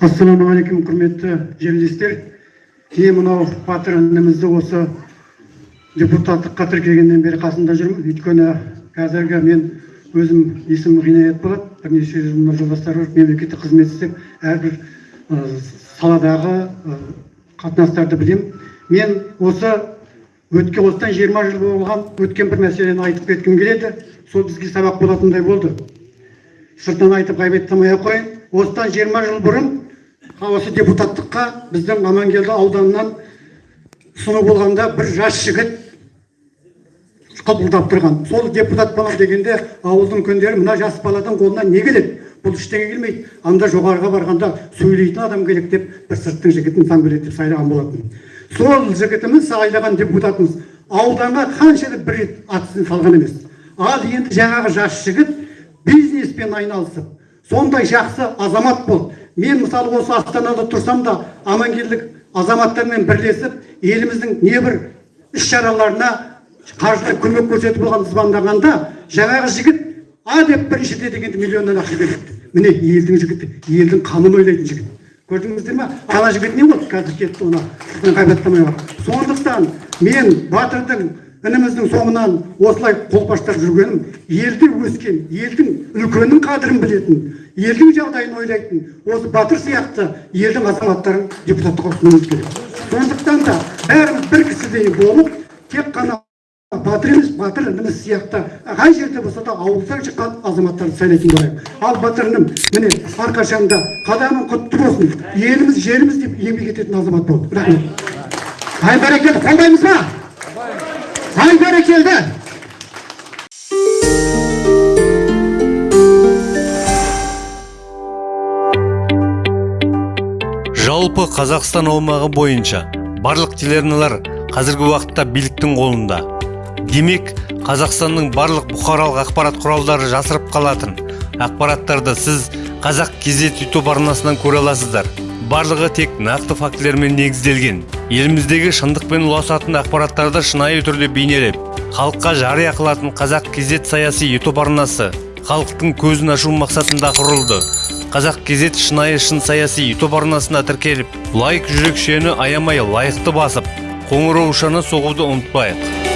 ассалаумағалейкум құрметті жерлестер. Мен мынау батыр інімізді осы депутаттыққа тіркелгеннен бері қасында жүрмін. Өйткені қазіргі мен өзім есімім ғинаят болады. Бірнеше жыл жолдастар мемлекеттік қызмет істеп әрбір саладағы қатынастарды білемін. Мен осы өткен осыдан жиырма жыл болған өткен бір мәселені айтып кеткім келеді. Сол бізге сабақ болатындай болды. Сыртынан айтып ғайбаттамай ақ қояйын. Осыдан жиырма жыл бұрын осы депутаттыққа біздің амангелді ауданынан ұсыну болғанда бір жас жігіт қылпылдап тұрған. Сол депутат болам дегенде ауылдың үлкендері мына жас баладан қолынан не келеді? Бұл ештеңе келмейді. Анда жоғарыға барғанда сөйлейтін адам керек деп бір сырттың жігітін санбелет деп сайлаған болатын. Сол жігітіміз сайлаған депутатымыз ауданға қанша рет бір рет салған емес. Ал енді жаңағы жас жігіт бизнеспен айналысып сондай жақсы азамат болды. Мен мысалы осы астанада тұрсам да амангелдік азаматтармен бірлесіп еліміздің небір іс шараларына қаржылай көмек көрсетіп болған звондағанда жаңағы жігіт а деп біріншіде дегенде миллионнан ақша береді міне елдің жігіті елдің қамын ойлайтын жігіт. Көрдіңіздер ме? Ана жігіт не болды? Қазір кетті оны сондықтан мен батырдың ініміздің соңынан осылай қолпаштап жүргенім елде өскен елдің үлкеннің қадірін білетін елдің жағдайын ойлайтын осы батыр сияқты елдің азаматтарын депутаттыққа ұсынуымыз керек. Сондықтан да бәріміз бір кісідей болып тек қана батыр емес батыр ініміз сияқты қай жерде болса да ауылдан шыққан азаматтарды сайлайтын болайық. Ал батыр інім міне әрқашанда қадамың құтты болсын еліміз жеріміз деп еңбек ететін азамат болды. Рахмет. Ай бәрекелді қолдаймыз ба? Ай бәрекелді жалпы қазақстан аумағы бойынша барлық телеарналар қазіргі уақытта биліктің қолында. Демек қазақстанның барлық бұқаралық ақпарат құралдары жасырып қалатын. Ақпараттарды сіз қазақ кезет ютуб арнасынан көре аласыздар. Барлығы тек нақты фактілермен негізделген. Еліміздегі шындықпен ұласатын ақпараттарды шынайы түрде бейнелеп халыққа жария қылатын қазақ кезет саяси ютуб арнасы халықтың көзін ашу мақсатында құрылды. Қазақ кезет шынайы шын саяси ютуб арнасына тіркеліп лайк жүрекшені аямай лайықты басып қоңыраушаны соғуды ұмытпайық.